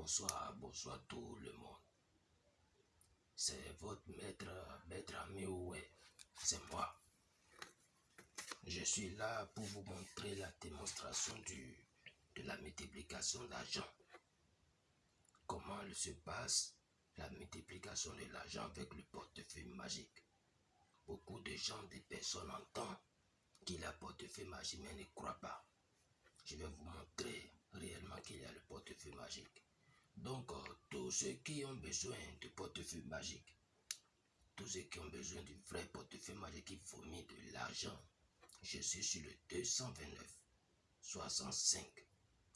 bonsoir, bonsoir tout le monde. C'est votre maître, maître ami ouais, c'est moi. Je suis là pour vous montrer la démonstration de la multiplication d'argent. Comment se passe la multiplication de l'argent avec le portefeuille magique. Beaucoup de gens, des personnes entendent qu'il a portefeuille magique mais ne croient pas. Je vais vous montrer réellement qu'il y a le portefeuille magique. Donc, euh, tous ceux qui ont besoin de portefeuille magique, tous ceux qui ont besoin du vrai portefeuille magique qui fournit de l'argent, je suis sur le 229 65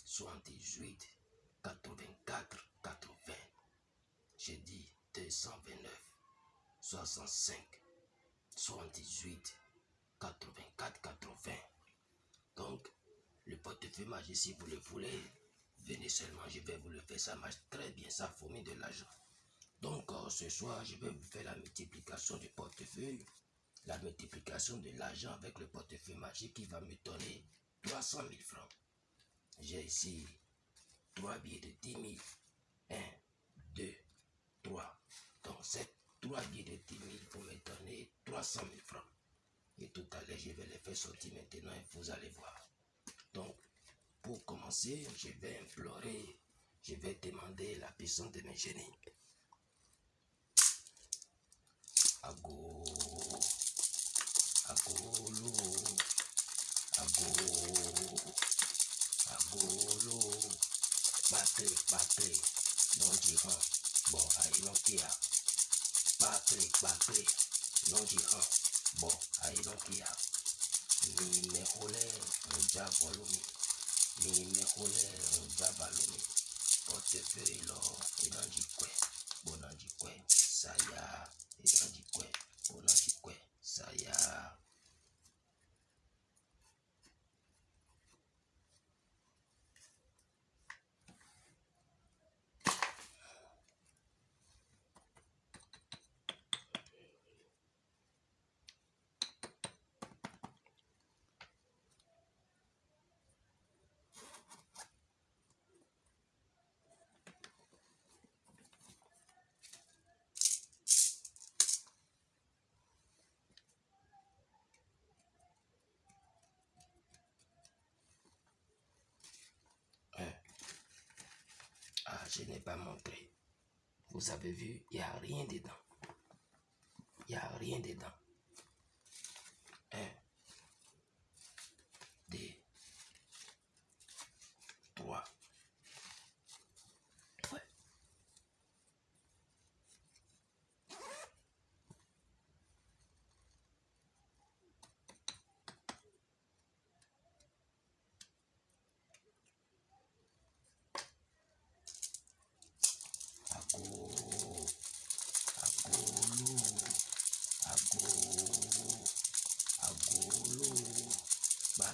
78 84 80. J'ai dit 229 65 78 84 80. Donc, le portefeuille magique, si vous le voulez, venez seulement, je vais vous le faire. Ça marche très bien, ça fournit de l'argent. Donc, euh, ce soir, je vais vous faire la multiplication du portefeuille, la multiplication de l'argent avec le portefeuille magique qui va me donner 300 000 francs. J'ai ici 3 billets de 10 000. 1, 2, 3. Donc, ces 3 billets de 10 000 vont me donner 300 000 francs. Et tout à l'heure, je vais les faire sortir maintenant et vous allez voir. Donc, pour commencer, je vais implorer, je vais demander la puissance de mes génies. Ago, agolo, ago, agolo, batterie, batterie, non diront, bon, aïe, non kia, batterie, batterie, non diront, bon, aïe, non kia, ni me Nimekule baba mimi pote ferilo ilanjikwe je n'ai pas montré. Vous avez vu, il n'y a rien dedans. Il n'y a rien dedans. Un, deux, trois. Ouais. Ago, agolo, ago, agolo, batterie, batterie, non tirant, bon, allez, non kia, portefeuille, lo, et dans du kwe, bon, dans du kwe, ça y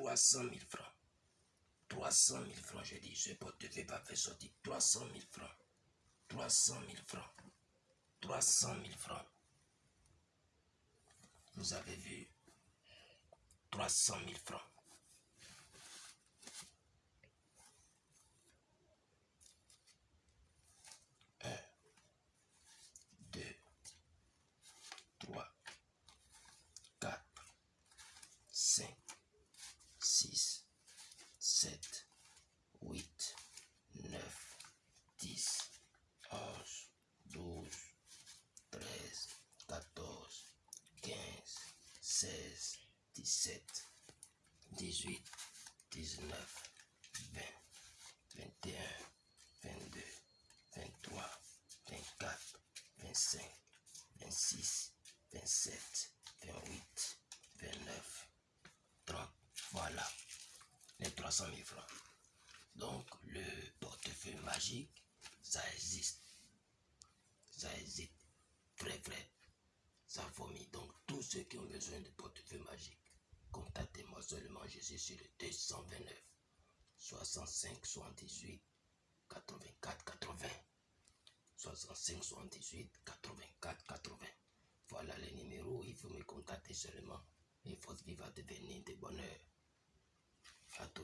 300 000 francs. 300 000 francs, je dis, ce portefeuille va faire sortir 300 000 francs. 300 000 francs. 300 000 francs. Vous avez vu? 300 000 francs. 17, 18, 19, 20, 21, 22, 23, 24, 25, 26, 27, 28, 29, 30. Voilà les 300 000 francs. Donc le portefeuille magique, ça existe. Ça existe. Très, très. Ça fourmille. Donc tous ceux qui ont besoin de portefeuille seulement. Je suis sur le 229 65 78 84 80. 65 78 84 80. Voilà les numéros. Il faut me contacter seulement. Et force vive à devenir de bonheur. À tout